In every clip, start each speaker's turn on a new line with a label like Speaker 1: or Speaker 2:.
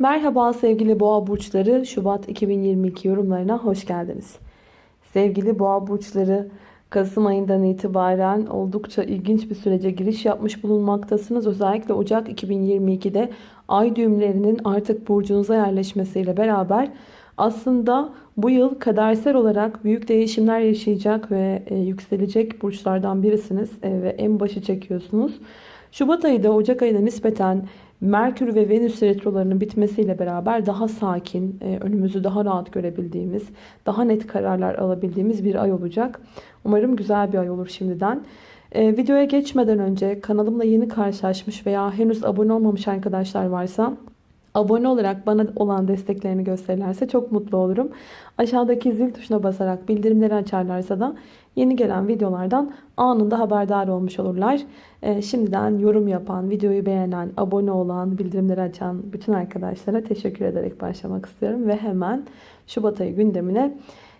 Speaker 1: Merhaba sevgili boğa burçları Şubat 2022 yorumlarına hoş geldiniz. Sevgili boğa burçları Kasım ayından itibaren oldukça ilginç bir sürece giriş yapmış bulunmaktasınız. Özellikle Ocak 2022'de ay düğümlerinin artık burcunuza yerleşmesiyle beraber aslında bu yıl kadersel olarak büyük değişimler yaşayacak ve e, yükselecek burçlardan birisiniz e, ve en başı çekiyorsunuz. Şubat ayı da Ocak ayına nispeten Merkür ve Venüs retrolarının bitmesiyle beraber daha sakin, e, önümüzü daha rahat görebildiğimiz, daha net kararlar alabildiğimiz bir ay olacak. Umarım güzel bir ay olur şimdiden. E, videoya geçmeden önce kanalımla yeni karşılaşmış veya henüz abone olmamış arkadaşlar varsa abone olarak bana olan desteklerini gösterirlerse çok mutlu olurum. Aşağıdaki zil tuşuna basarak bildirimleri açarlarsa da yeni gelen videolardan anında haberdar olmuş olurlar. Ee, şimdiden yorum yapan, videoyu beğenen, abone olan, bildirimleri açan bütün arkadaşlara teşekkür ederek başlamak istiyorum. Ve hemen Şubat ayı gündemine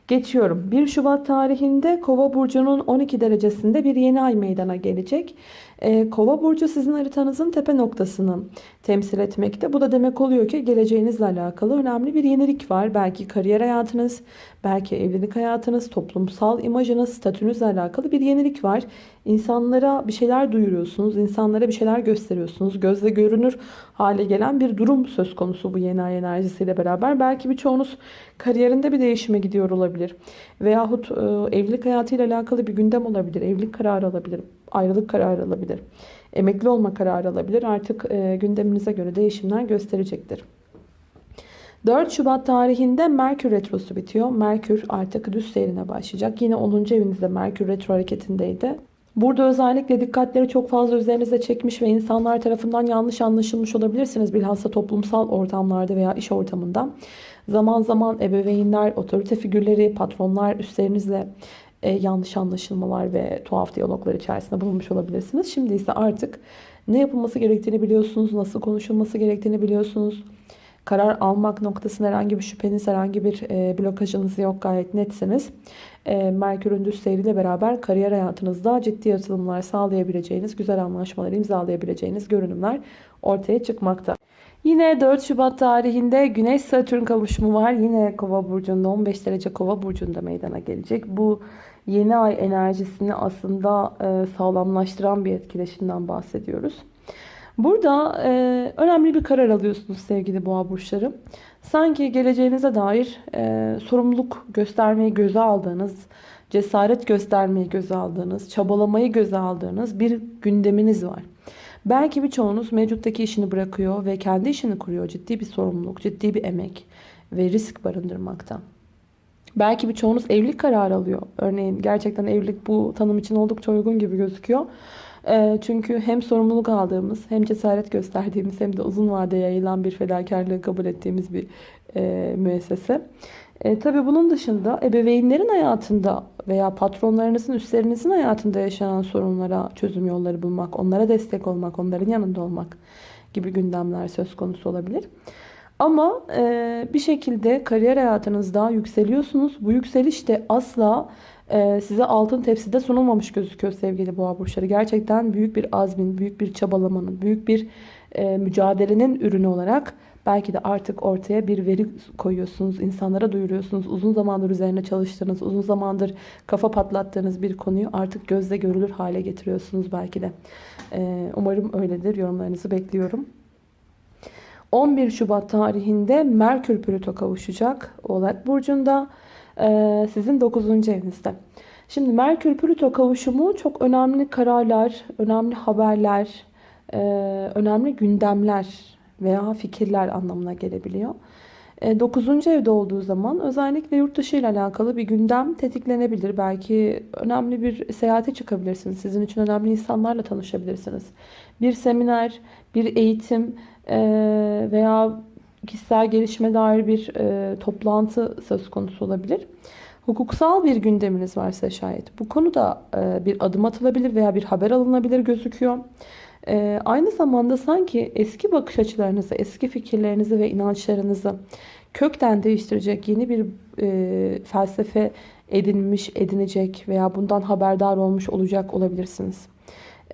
Speaker 1: geçiyorum. 1 Şubat tarihinde Kova burcunun 12 derecesinde bir yeni ay meydana gelecek. Ee, Kova burcu sizin haritanızın tepe noktasını temsil etmekte. Bu da demek oluyor ki geleceğinizle alakalı önemli bir yenilik var. Belki kariyer hayatınız, belki evlilik hayatınız, toplumsal imajınız, statünüzle alakalı bir yenilik var. İnsanlara bir şeyler duyuruyorsunuz, insanlara bir şeyler gösteriyorsunuz. Gözle görünür hale gelen bir durum söz konusu bu yeni ay enerjisiyle beraber. Belki birçoğunuz kariyerinde bir değişime gidiyor olabilir. Veyahut e, evlilik hayatıyla alakalı bir gündem olabilir. Evlilik kararı alabilir, ayrılık kararı alabilir. Emekli olma kararı alabilir. Artık e, gündeminize göre değişimler gösterecektir. 4 Şubat tarihinde Merkür Retrosu bitiyor. Merkür artık düz seyrine başlayacak. Yine 10. evinizde Merkür Retro hareketindeydi. Burada özellikle dikkatleri çok fazla üzerinize çekmiş ve insanlar tarafından yanlış anlaşılmış olabilirsiniz. Bilhassa toplumsal ortamlarda veya iş ortamında. Zaman zaman ebeveynler, otorite figürleri, patronlar üstlerinizle e, yanlış anlaşılmalar ve tuhaf diyaloglar içerisinde bulunmuş olabilirsiniz. Şimdi ise artık ne yapılması gerektiğini biliyorsunuz, nasıl konuşulması gerektiğini biliyorsunuz. Karar almak noktasında herhangi bir şüpheniz, herhangi bir e, blokajınız yok. Gayet netsiniz. E, Merkür'ün düz seyriyle beraber kariyer hayatınızda ciddi atılımlar sağlayabileceğiniz, güzel anlaşmalar imzalayabileceğiniz görünümler ortaya çıkmakta. Yine 4 Şubat tarihinde Güneş Satürn kavuşumu var. Yine Kova burcunda 15 derece Kova burcunda meydana gelecek. Bu yeni ay enerjisini aslında e, sağlamlaştıran bir etkileşimden bahsediyoruz. Burada e, önemli bir karar alıyorsunuz sevgili boğa burçları. Sanki geleceğinize dair e, sorumluluk göstermeyi göze aldığınız, cesaret göstermeyi göze aldığınız, çabalamayı göze aldığınız bir gündeminiz var. Belki birçoğunuz mevcuttaki işini bırakıyor ve kendi işini kuruyor. Ciddi bir sorumluluk, ciddi bir emek ve risk barındırmakta. Belki birçoğunuz evlilik kararı alıyor. Örneğin gerçekten evlilik bu tanım için oldukça uygun gibi gözüküyor. Ee, çünkü hem sorumluluk aldığımız hem cesaret gösterdiğimiz hem de uzun vadeye yayılan bir fedakarlığı kabul ettiğimiz bir e, müessese. E, tabii bunun dışında ebeveynlerin hayatında veya patronlarınızın, üstlerinizin hayatında yaşanan sorunlara çözüm yolları bulmak, onlara destek olmak, onların yanında olmak gibi gündemler söz konusu olabilir. Ama e, bir şekilde kariyer hayatınızda yükseliyorsunuz. Bu yükseliş de asla e, size altın tepside sunulmamış gözüküyor sevgili boğa burçları. Gerçekten büyük bir azmin, büyük bir çabalamanın, büyük bir e, mücadelenin ürünü olarak belki de artık ortaya bir veri koyuyorsunuz. insanlara duyuruyorsunuz. Uzun zamandır üzerine çalıştığınız, uzun zamandır kafa patlattığınız bir konuyu artık gözle görülür hale getiriyorsunuz belki de. E, umarım öyledir. Yorumlarınızı bekliyorum. 11 Şubat tarihinde Merkür Plüto kavuşacak Oğlak Burcu'nda e, sizin 9. evinizde. Şimdi Merkür Plüto kavuşumu çok önemli kararlar, önemli haberler, e, önemli gündemler veya fikirler anlamına gelebiliyor. 9. E, evde olduğu zaman özellikle yurt dışı ile alakalı bir gündem tetiklenebilir. Belki önemli bir seyahate çıkabilirsiniz. Sizin için önemli insanlarla tanışabilirsiniz. Bir seminer, bir eğitim e, veya kişisel gelişime dair bir e, toplantı söz konusu olabilir. Hukuksal bir gündeminiz varsa şayet bu konuda bir adım atılabilir veya bir haber alınabilir gözüküyor. Ee, aynı zamanda sanki eski bakış açılarınızı, eski fikirlerinizi ve inançlarınızı kökten değiştirecek yeni bir e, felsefe edinmiş, edinecek veya bundan haberdar olmuş olacak olabilirsiniz.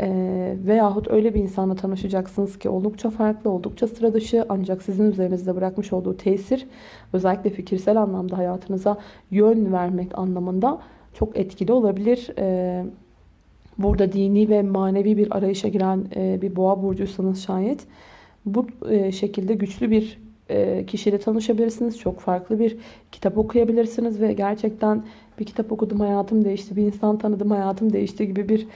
Speaker 1: Ee, veyahut öyle bir insanla tanışacaksınız ki oldukça farklı, oldukça sıra dışı ancak sizin üzerinizde bırakmış olduğu tesir özellikle fikirsel anlamda hayatınıza yön vermek anlamında çok etkili olabilir. Ee, burada dini ve manevi bir arayışa giren e, bir boğa burcuysanız şayet bu e, şekilde güçlü bir e, kişiyle tanışabilirsiniz. Çok farklı bir kitap okuyabilirsiniz ve gerçekten bir kitap okudum hayatım değişti, bir insan tanıdım hayatım değişti gibi bir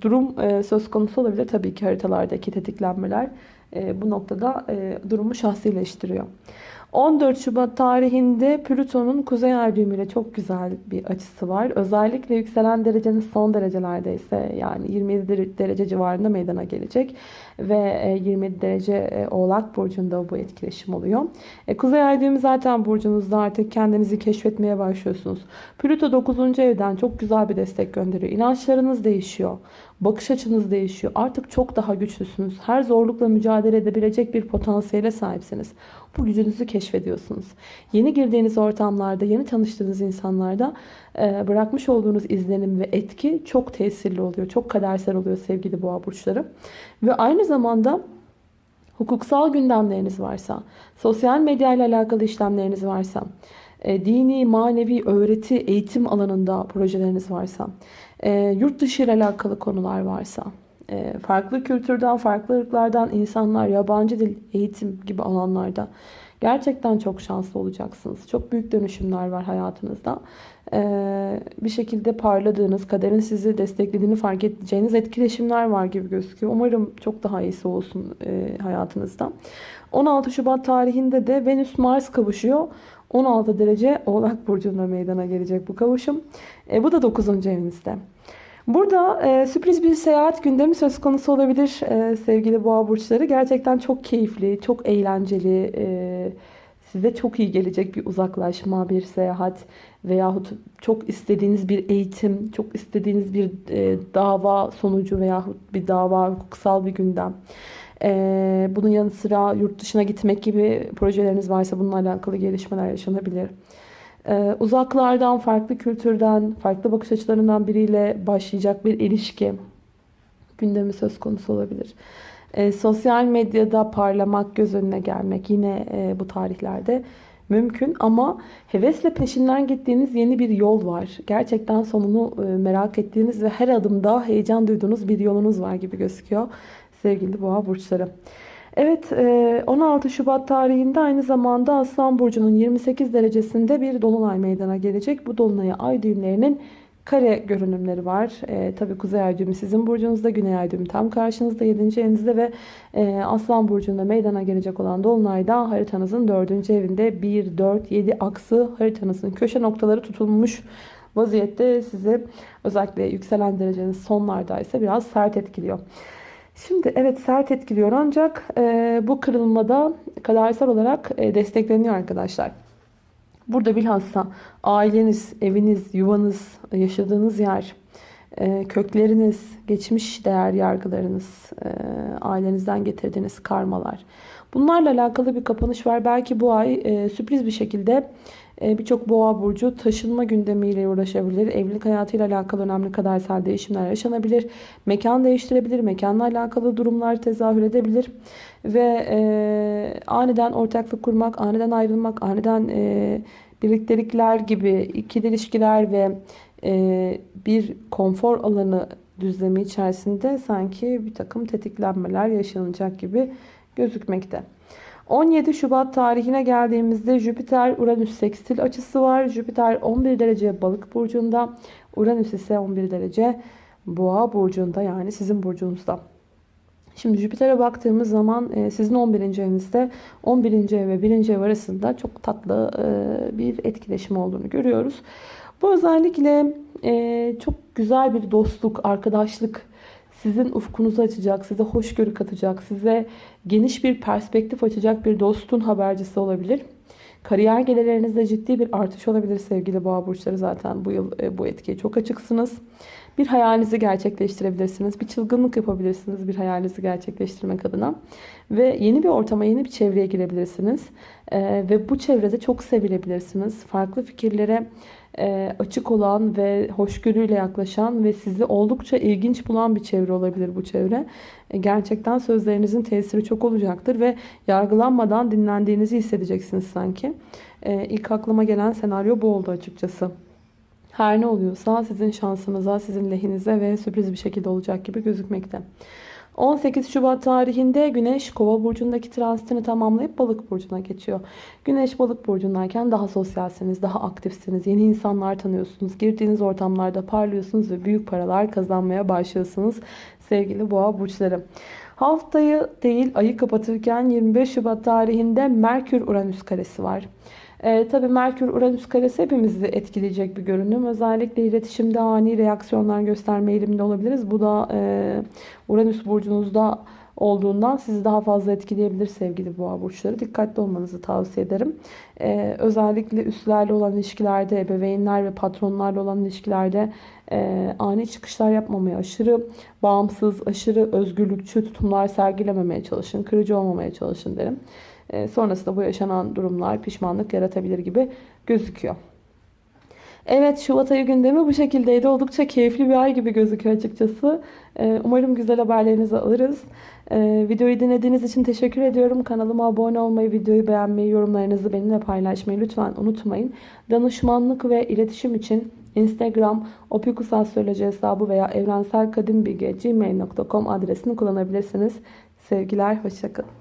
Speaker 1: durum söz konusu olabilir. Tabii ki haritalardaki tetiklenmeler bu noktada durumu şahsileştiriyor. 14 Şubat tarihinde Plüton'un Kuzey Ay düğümüyle çok güzel bir açısı var. Özellikle yükselen dereceniz son derecelerdeyse yani 27 derece civarında meydana gelecek. Ve 27 derece Oğlak Burcu'nda bu etkileşim oluyor. Kuzey Ay düğümü zaten burcunuzda artık kendinizi keşfetmeye başlıyorsunuz. Plüto 9. evden çok güzel bir destek gönderiyor. İnançlarınız değişiyor. Bakış açınız değişiyor. Artık çok daha güçlüsünüz. Her zorlukla mücadele edebilecek bir potansiyele sahipsiniz. Bu gücünüzü keşfediyorsunuz. Yeni girdiğiniz ortamlarda, yeni tanıştığınız insanlarda e, bırakmış olduğunuz izlenim ve etki çok tesirli oluyor. Çok kadersel oluyor sevgili boğa burçları. Ve aynı zamanda hukuksal gündemleriniz varsa, sosyal medya ile alakalı işlemleriniz varsa, e, dini, manevi, öğreti, eğitim alanında projeleriniz varsa, e, yurt dışı ile alakalı konular varsa, farklı kültürden, farklı ırklardan insanlar, yabancı dil, eğitim gibi alanlarda gerçekten çok şanslı olacaksınız. Çok büyük dönüşümler var hayatınızda. E, bir şekilde parladığınız, kaderin sizi desteklediğini fark edeceğiniz etkileşimler var gibi gözüküyor. Umarım çok daha iyisi olsun e, hayatınızda. 16 Şubat tarihinde de Venüs-Mars kavuşuyor. 16 derece Oğlak Burcu'nda meydana gelecek bu kavuşum. E, bu da 9. evinizde. Burada e, sürpriz bir seyahat gündemi söz konusu olabilir e, sevgili boğa burçları. Gerçekten çok keyifli, çok eğlenceli, e, size çok iyi gelecek bir uzaklaşma, bir seyahat veyahut çok istediğiniz bir eğitim, çok istediğiniz bir e, dava sonucu veyahut bir dava, hukuksal bir gündem. E, bunun yanı sıra yurt dışına gitmek gibi projeleriniz varsa bununla alakalı gelişmeler yaşanabilir. Ee, uzaklardan, farklı kültürden, farklı bakış açılarından biriyle başlayacak bir ilişki gündemi söz konusu olabilir. Ee, sosyal medyada parlamak, göz önüne gelmek yine e, bu tarihlerde mümkün ama hevesle peşinden gittiğiniz yeni bir yol var. Gerçekten sonunu e, merak ettiğiniz ve her adımda heyecan duyduğunuz bir yolunuz var gibi gözüküyor sevgili boğa burçları. Evet 16 e, Şubat tarihinde aynı zamanda Aslan Burcu'nun 28 derecesinde bir dolunay meydana gelecek. Bu dolunaya ay düğümlerinin kare görünümleri var. E, Tabi Kuzey Ay düğümü sizin burcunuzda, Güney Ay düğümü tam karşınızda 7. evinizde ve e, Aslan Burcu'nda meydana gelecek olan Dolunay'da haritanızın 4. evinde 1, 4, 7 aksı haritanızın köşe noktaları tutulmuş vaziyette sizi özellikle yükselen dereceniz sonlardaysa biraz sert etkiliyor. Şimdi evet sert etkiliyor ancak e, bu kırılmada kadersel olarak e, destekleniyor arkadaşlar. Burada bilhassa aileniz, eviniz, yuvanız, yaşadığınız yer, e, kökleriniz, geçmiş değer yargılarınız, e, ailenizden getirdiğiniz karmalar. Bunlarla alakalı bir kapanış var. Belki bu ay e, sürpriz bir şekilde birçok boğa burcu taşınma gündemiyle uğraşabilir. Evlilik hayatıyla alakalı önemli kadersel değişimler yaşanabilir. Mekan değiştirebilir. Mekanla alakalı durumlar tezahür edebilir. Ve e, aniden ortaklık kurmak, aniden ayrılmak, aniden e, birliktelikler gibi ikili ilişkiler ve e, bir konfor alanı düzlemi içerisinde sanki bir takım tetiklenmeler yaşanacak gibi gözükmekte. 17 Şubat tarihine geldiğimizde Jüpiter-Uranüs sekstil açısı var. Jüpiter 11 derece balık burcunda. Uranüs ise 11 derece boğa burcunda yani sizin burcunuzda. Şimdi Jüpiter'e baktığımız zaman e, sizin 11. evinizde 11. ev ve 1. ev arasında çok tatlı e, bir etkileşim olduğunu görüyoruz. Bu özellikle e, çok güzel bir dostluk, arkadaşlık sizin ufkunuzu açacak, size hoşgörü katacak, size geniş bir perspektif açacak bir dostun habercisi olabilir. Kariyer gelirlerinizde ciddi bir artış olabilir sevgili boğa burçları zaten bu yıl e, bu etkiye çok açıksınız. Bir hayalinizi gerçekleştirebilirsiniz. Bir çılgınlık yapabilirsiniz bir hayalinizi gerçekleştirmek adına. Ve yeni bir ortama, yeni bir çevreye girebilirsiniz. Ee, ve bu çevrede çok sevilebilirsiniz. Farklı fikirlere e, açık olan ve hoşgörüyle yaklaşan ve sizi oldukça ilginç bulan bir çevre olabilir bu çevre. E, gerçekten sözlerinizin tesiri çok olacaktır ve yargılanmadan dinlendiğinizi hissedeceksiniz sanki. E, ilk aklıma gelen senaryo bu oldu açıkçası. Her ne oluyorsa sizin şansınıza, sizin lehinize ve sürpriz bir şekilde olacak gibi gözükmekte. 18 Şubat tarihinde Güneş Kova burcundaki transitini tamamlayıp Balık burcuna geçiyor. Güneş Balık burcundayken daha sosyalsiniz, daha aktifsiniz, yeni insanlar tanıyorsunuz, girdiğiniz ortamlarda parlıyorsunuz ve büyük paralar kazanmaya başlıyorsunuz sevgili Boğa burçları. Haftayı değil ayı kapatırken 25 Şubat tarihinde Merkür Uranüs karesi var. E, tabii Merkür Uranüs karesi hepimizi etkileyecek bir görünüm. Özellikle iletişimde ani reaksiyonlar gösterme eğiliminde olabiliriz. Bu da e, Uranüs burcunuzda olduğundan sizi daha fazla etkileyebilir sevgili boğa burçları. Dikkatli olmanızı tavsiye ederim. Ee, özellikle üstlerle olan ilişkilerde, ebeveynler ve patronlarla olan ilişkilerde e, ani çıkışlar yapmamaya, aşırı bağımsız, aşırı özgürlükçü tutumlar sergilememeye çalışın. Kırıcı olmamaya çalışın derim. E, sonrasında bu yaşanan durumlar pişmanlık yaratabilir gibi gözüküyor. Evet Şubat ayı gündemi bu şekildeydi. Oldukça keyifli bir ay gibi gözüküyor açıkçası. E, umarım güzel haberlerinizi alırız. E, videoyu dinlediğiniz için teşekkür ediyorum. Kanalıma abone olmayı, videoyu beğenmeyi, yorumlarınızı benimle paylaşmayı lütfen unutmayın. Danışmanlık ve iletişim için Instagram opikusastroloji hesabı veya evrenselkadimbilge.gmail.com adresini kullanabilirsiniz. Sevgiler, hoşçakalın.